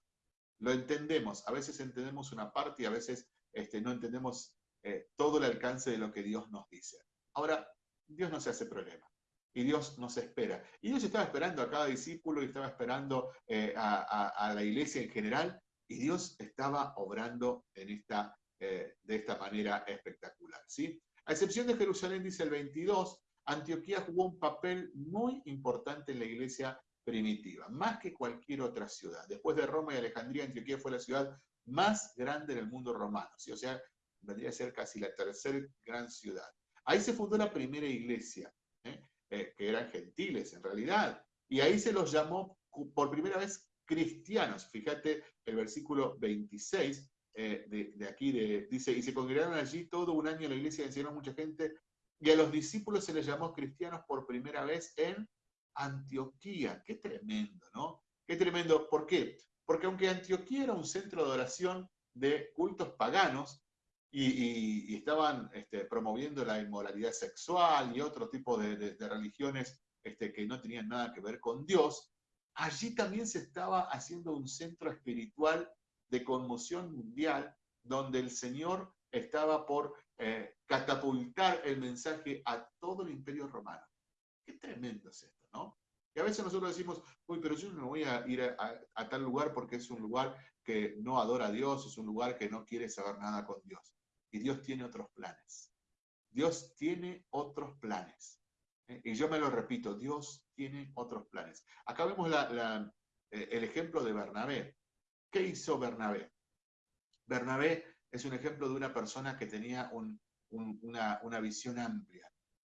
Lo entendemos, a veces entendemos una parte y a veces este, no entendemos eh, todo el alcance de lo que Dios nos dice. Ahora, Dios no se hace problema y Dios nos espera. Y Dios estaba esperando a cada discípulo y estaba esperando eh, a, la iglesia en general y Dios estaba obrando en esta, de esta manera espectacular. ¿sí? A excepción de Jerusalén, dice el 22, Antioquía jugó un papel muy importante en la iglesia primitiva, más que cualquier otra ciudad. Después de Roma y Alejandría, Antioquía fue la ciudad más grande del mundo romano, ¿sí? o sea, vendría a ser casi la tercera gran ciudad. Ahí se fundó la primera iglesia. ¿eh? Eh, que eran gentiles en realidad. Y ahí se los llamó por primera vez cristianos. Fíjate el versículo 26 eh, de, aquí, dice, y se congregaron allí todo un año en la iglesia, enseñaron mucha gente, y a los discípulos se les llamó cristianos por primera vez en Antioquía. Qué tremendo, ¿no? Qué tremendo. ¿Por qué? Porque aunque Antioquía era un centro de oración de cultos paganos, y, estaban este, promoviendo la inmoralidad sexual y otro tipo de, religiones este, que no tenían nada que ver con Dios, allí también se estaba haciendo un centro espiritual de conmoción mundial donde el Señor estaba por eh, catapultar el mensaje a todo el imperio romano. Qué tremendo es esto, ¿no? Y a veces nosotros decimos, uy, pero yo no voy a ir a tal lugar porque es un lugar que no adora a Dios, es un lugar que no quiere saber nada con Dios. Y Dios tiene otros planes. Dios tiene otros planes. ¿eh? Y yo me lo repito, Dios tiene otros planes. Acá vemos eh, el ejemplo de Bernabé. ¿Qué hizo Bernabé? Bernabé es un ejemplo de una persona que tenía una, una visión amplia.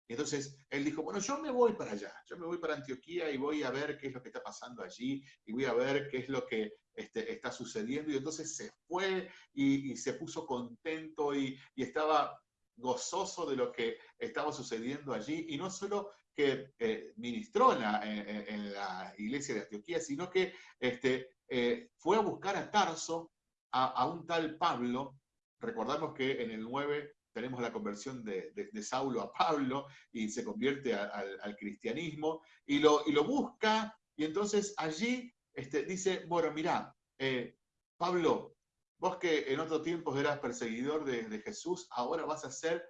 Y entonces él dijo, bueno, yo me voy para allá, yo me voy para Antioquía y voy a ver qué es lo que está pasando allí y voy a ver qué es lo que este, está sucediendo. Y entonces se fue y, se puso contento y, estaba gozoso de lo que estaba sucediendo allí. Y no solo que eh, ministró en la, iglesia de Antioquía, sino que este, eh, fue a buscar a Tarso, a, un tal Pablo. Recordamos que en el 9 tenemos la conversión de, Saulo a Pablo y se convierte al cristianismo y lo, y lo busca y entonces allí este, dice, bueno, mira, eh, Pablo, vos que en otro tiempo eras perseguidor de, Jesús, ahora vas a ser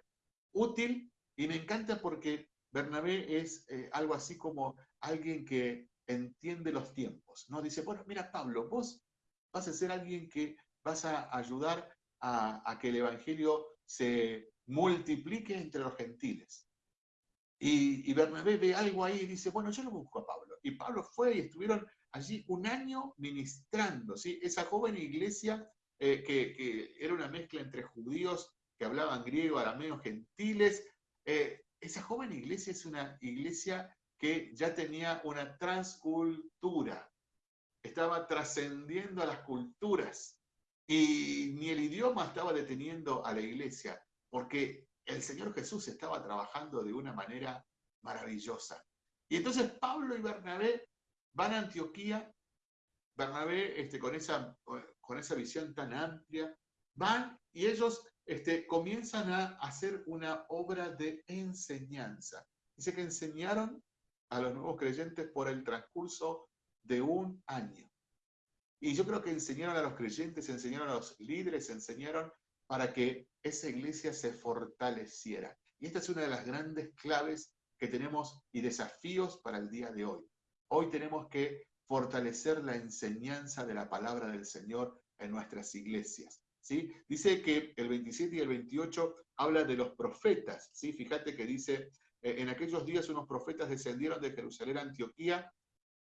útil y me encanta porque Bernabé es eh, algo así como alguien que entiende los tiempos, ¿no? Dice, bueno, mira Pablo, vos vas a ser alguien que vas a ayudar a, que el Evangelio se multiplique entre los gentiles. Y, Bernabé ve algo ahí y dice, bueno, yo lo busco a Pablo. Y Pablo fue y estuvieron allí un año ministrando, ¿sí? Esa joven iglesia eh, que, era una mezcla entre judíos que hablaban griego, arameo, gentiles. Eh, esa joven iglesia es una iglesia que ya tenía una transcultura, estaba trascendiendo a las culturas. Y ni el idioma estaba deteniendo a la iglesia, porque el Señor Jesús estaba trabajando de una manera maravillosa. Y entonces Pablo y Bernabé van a Antioquía, Bernabé este, con, esa, con esa visión tan amplia, van y ellos este, comienzan a hacer una obra de enseñanza. Dice que enseñaron a los nuevos creyentes por el transcurso de un año. Y yo creo que enseñaron a los creyentes, enseñaron a los líderes, enseñaron para que esa iglesia se fortaleciera. Y esta es una de las grandes claves que tenemos y desafíos para el día de hoy. Hoy tenemos que fortalecer la enseñanza de la palabra del Señor en nuestras iglesias. ¿Sí? Dice que el 27 y el 28 habla de los profetas. ¿sí? Fíjate que dice, eh, en aquellos días unos profetas descendieron de Jerusalén a Antioquía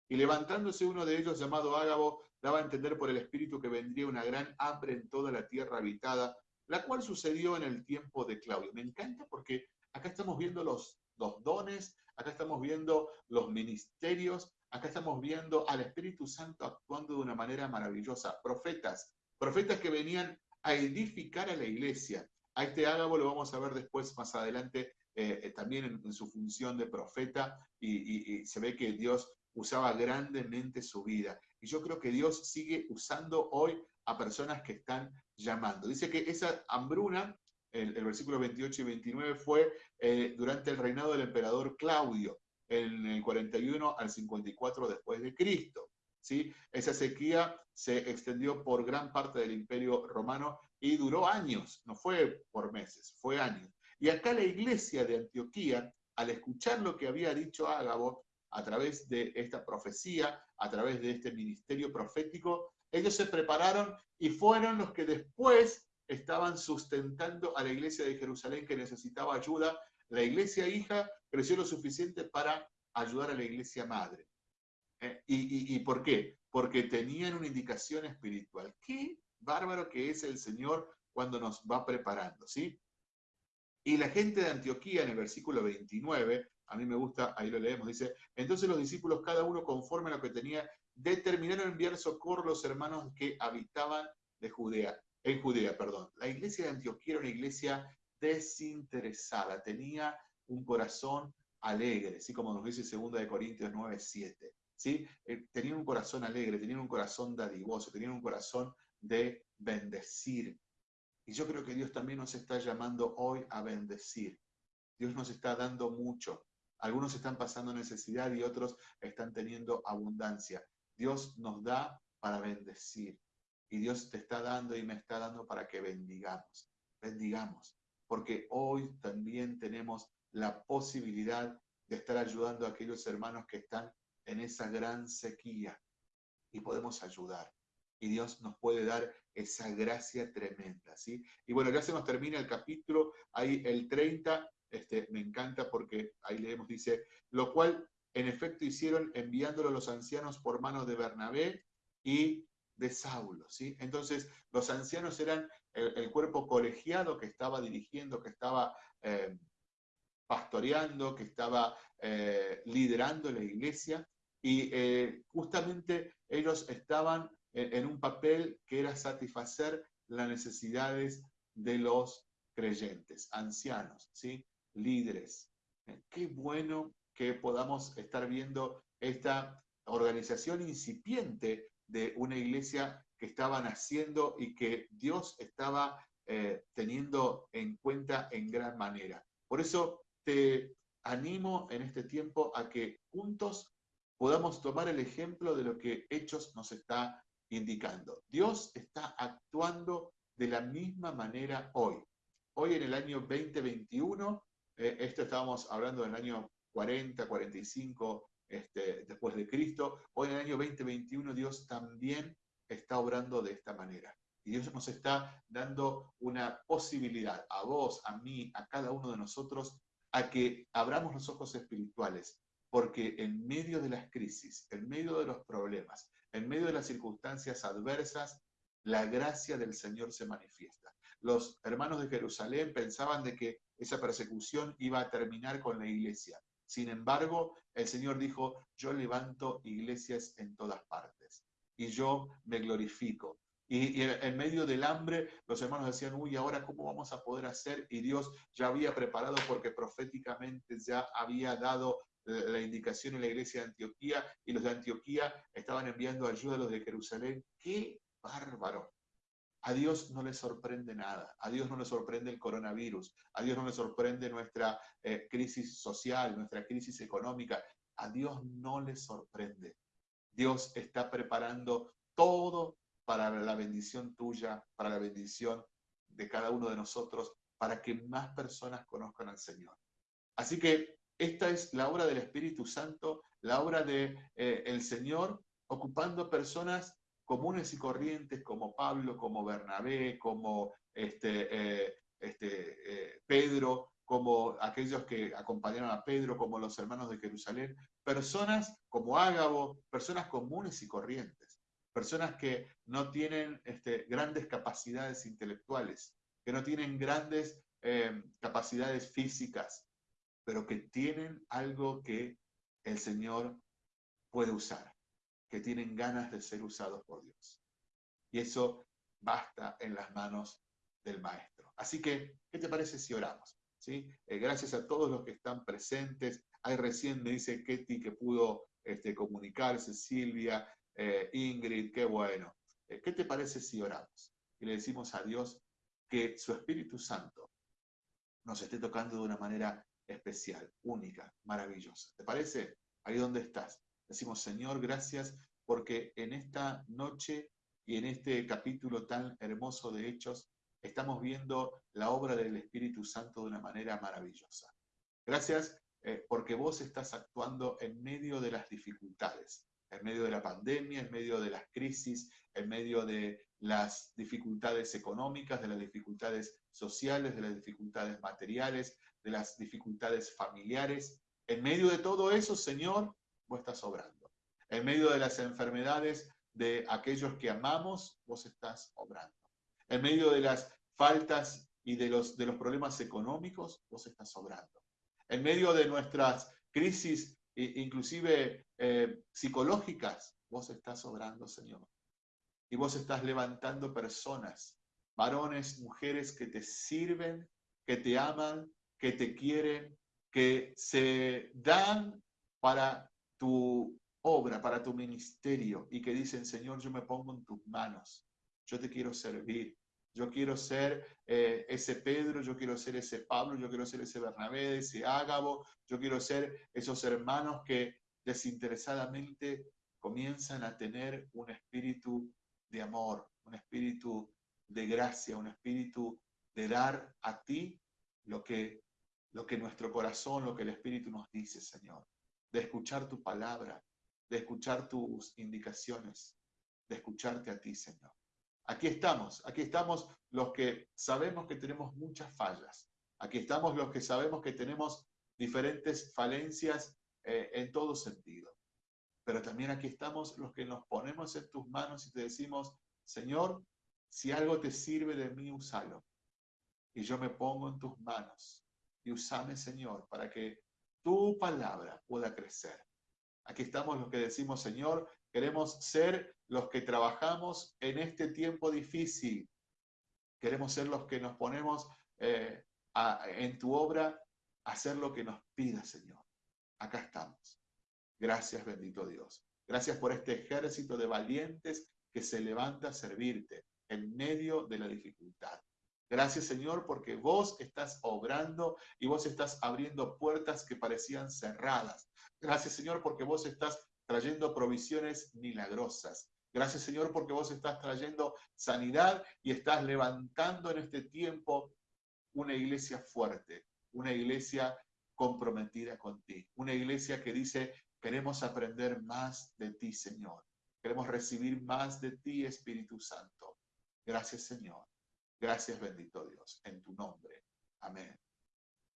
y levantándose uno de ellos llamado Ágabo, daba a entender por el Espíritu que vendría una gran hambre en toda la tierra habitada, la cual sucedió en el tiempo de Claudio. Me encanta porque acá estamos viendo los, los dones, acá estamos viendo los ministerios, acá estamos viendo al Espíritu Santo actuando de una manera maravillosa. Profetas, profetas que venían a edificar a la iglesia. A este Ágabo lo vamos a ver después, más adelante, eh, eh, también en, su función de profeta, y, se ve que Dios usaba grandemente su vida. Y yo creo que Dios sigue usando hoy a personas que están llamando. Dice que esa hambruna, el, versículo 28 y 29, fue eh, durante el reinado del emperador Claudio, en el 41 al 54 después de Cristo. ¿Sí? Esa sequía se extendió por gran parte del imperio romano y duró años, no fue por meses, fue años. Y acá la iglesia de Antioquía, al escuchar lo que había dicho Ágabo a través de esta profecía, a través de este ministerio profético, ellos se prepararon y fueron los que después estaban sustentando a la iglesia de Jerusalén que necesitaba ayuda. La iglesia hija creció lo suficiente para ayudar a la iglesia madre. Eh, y, por qué? Porque tenían una indicación espiritual. Qué bárbaro que es el Señor cuando nos va preparando, ¿sí? Y la gente de Antioquía, en el versículo 29, a mí me gusta, ahí lo leemos, dice, entonces los discípulos, cada uno conforme a lo que tenía, determinaron enviar socorro a los hermanos que habitaban de Judea, en Judea, perdón. La iglesia de Antioquía era una iglesia desinteresada, tenía un corazón alegre, así como nos dice 2 de Corintios 9, 7. ¿Sí? Eh, tenían un corazón alegre, tenían un corazón dadivoso, tenían un corazón de bendecir. Y yo creo que Dios también nos está llamando hoy a bendecir. Dios nos está dando mucho. Algunos están pasando necesidad y otros están teniendo abundancia. Dios nos da para bendecir. Y Dios te está dando y me está dando para que bendigamos. Bendigamos. Porque hoy también tenemos la posibilidad de estar ayudando a aquellos hermanos que están en esa gran sequía y podemos ayudar. Y Dios nos puede dar esa gracia tremenda, ¿sí? Y bueno, ya se nos termina el capítulo, ahí el 30, este, me encanta porque ahí leemos, dice, lo cual en efecto hicieron enviándolo a los ancianos por manos de Bernabé y de Saulo, ¿sí? Entonces, los ancianos eran el, cuerpo colegiado que estaba dirigiendo, que estaba eh, pastoreando, que estaba eh, liderando la iglesia, y eh, justamente ellos estaban en, un papel que era satisfacer las necesidades de los creyentes, ancianos, ¿sí? líderes. Eh, qué bueno que podamos estar viendo esta organización incipiente de una iglesia que estaban haciendo y que Dios estaba teniendo en cuenta en gran manera. Por eso te animo en este tiempo a que juntos podamos tomar el ejemplo de lo que Hechos nos está indicando. Dios está actuando de la misma manera hoy. Hoy en el año 2021, eh, esto estábamos hablando del año 40, 45 este, después de Cristo, hoy en el año 2021 Dios también está obrando de esta manera. Y Dios nos está dando una posibilidad a vos, a mí, a cada uno de nosotros a que abramos los ojos espirituales, porque en medio de las crisis, en medio de los problemas, en medio de las circunstancias adversas, la gracia del Señor se manifiesta. Los hermanos de Jerusalén pensaban de que esa persecución iba a terminar con la iglesia. Sin embargo, el Señor dijo, yo levanto iglesias en todas partes y yo me glorifico. Y, en medio del hambre, los hermanos decían, uy, ahora cómo vamos a poder hacer? Y Dios ya había preparado porque proféticamente ya había dado la indicación en la iglesia de Antioquía y los de Antioquía estaban enviando ayuda a los de Jerusalén. ¡Qué bárbaro! A Dios no le sorprende nada, a Dios no le sorprende el coronavirus, a Dios no le sorprende nuestra eh, crisis social, nuestra crisis económica, a Dios no le sorprende. Dios está preparando todo para la bendición tuya, para la bendición de cada uno de nosotros, para que más personas conozcan al Señor. Así que esta es la obra del Espíritu Santo, la obra del de, eh, Señor, ocupando personas comunes y corrientes como Pablo, como Bernabé, como este, eh, este, eh, Pedro, como aquellos que acompañaron a Pedro, como los hermanos de Jerusalén, personas como Ágabo, personas comunes y corrientes, personas que no tienen este, grandes capacidades intelectuales, que no tienen grandes capacidades físicas, pero que tienen algo que el Señor puede usar, que tienen ganas de ser usados por Dios. Y eso basta en las manos del Maestro. Así que, ¿qué te parece si oramos? ¿Sí? Eh, gracias a todos los que están presentes. Ahí recién me dice Ketty que pudo este, comunicarse, Silvia, eh, Ingrid, qué bueno. Eh, ¿Qué te parece si oramos? Y le decimos a Dios que su Espíritu Santo nos esté tocando de una manera especial, única, maravillosa. ¿Te parece? Ahí donde estás. Decimos, Señor, gracias porque en esta noche y en este capítulo tan hermoso de Hechos, estamos viendo la obra del Espíritu Santo de una manera maravillosa. Gracias eh, porque vos estás actuando en medio de las dificultades, en medio de la pandemia, en medio de las crisis, en medio de las dificultades económicas, de las dificultades sociales, de las dificultades materiales, de las dificultades familiares. En medio de todo eso, Señor, vos estás obrando. En medio de las enfermedades de aquellos que amamos, vos estás obrando. En medio de las faltas y de los, de los problemas económicos, vos estás obrando. En medio de nuestras crisis, inclusive eh, psicológicas, vos estás obrando, Señor. Y vos estás levantando personas, varones, mujeres que te sirven, que te aman, que te quieren, que se dan para tu obra, para tu ministerio y que dicen, Señor, yo me pongo en tus manos, yo te quiero servir, yo quiero ser eh, ese Pedro, yo quiero ser ese Pablo, yo quiero ser ese Bernabé, ese Ágabo, yo quiero ser esos hermanos que desinteresadamente comienzan a tener un espíritu de amor, un espíritu de gracia, un espíritu de dar a ti lo que lo que nuestro corazón, lo que el Espíritu nos dice, Señor, de escuchar tu palabra, de escuchar tus indicaciones, de escucharte a ti, Señor. Aquí estamos, aquí estamos los que sabemos que tenemos muchas fallas, aquí estamos los que sabemos que tenemos diferentes falencias eh, en todo sentido, pero también aquí estamos los que nos ponemos en tus manos y te decimos, Señor, si algo te sirve de mí, úsalo. Y yo me pongo en tus manos y usame, Señor, para que tu palabra pueda crecer. Aquí estamos los que decimos, Señor, queremos ser los que trabajamos en este tiempo difícil. Queremos ser los que nos ponemos eh, en tu obra hacer lo que nos pida, Señor. Acá estamos. Gracias, bendito Dios. Gracias por este ejército de valientes que se levanta a servirte en medio de la dificultad. Gracias Señor porque vos estás obrando y vos estás abriendo puertas que parecían cerradas. Gracias Señor porque vos estás trayendo provisiones milagrosas. Gracias Señor porque vos estás trayendo sanidad y estás levantando en este tiempo una iglesia fuerte, una iglesia comprometida con ti, una iglesia que dice, queremos aprender más de ti Señor, queremos recibir más de ti Espíritu Santo. Gracias Señor. Gracias, bendito Dios, en tu nombre. Amén.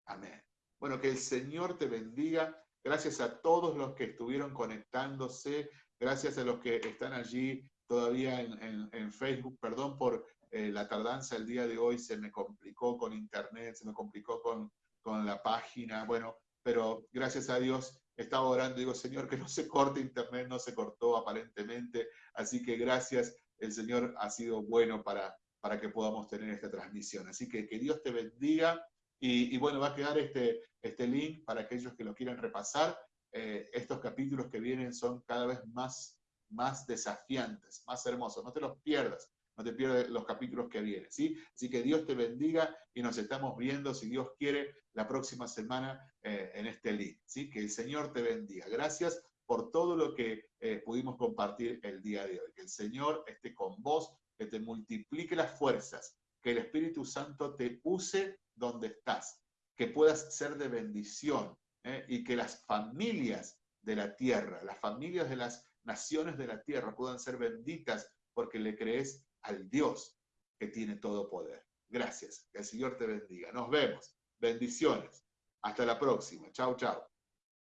Amén. Bueno, que el Señor te bendiga. Gracias a todos los que estuvieron conectándose. Gracias a los que están allí todavía en, Facebook. Perdón por eh, la tardanza el día de hoy. Se me complicó con internet, se me complicó con, con la página. Bueno, pero gracias a Dios estaba orando. Digo, Señor, que no se corte internet. No se cortó aparentemente. Así que gracias. El Señor ha sido bueno para, para que podamos tener esta transmisión. Así que que Dios te bendiga y, bueno, va a quedar este, este link para aquellos que lo quieran repasar. Eh, estos capítulos que vienen son cada vez más, más desafiantes, más hermosos. No te los pierdas, no te pierdas los capítulos que vienen. ¿sí? Así que Dios te bendiga y nos estamos viendo, si Dios quiere, la próxima semana eh, en este link. ¿sí? Que el Señor te bendiga. Gracias por todo lo que eh, pudimos compartir el día de hoy. Que el Señor esté con vos, que te multiplique las fuerzas, que el Espíritu Santo te use donde estás, que puedas ser de bendición ¿eh? y que las familias de la tierra, las familias de las naciones de la tierra puedan ser benditas porque le crees al Dios que tiene todo poder. Gracias. Que el Señor te bendiga. Nos vemos. Bendiciones. Hasta la próxima. Chao, chao.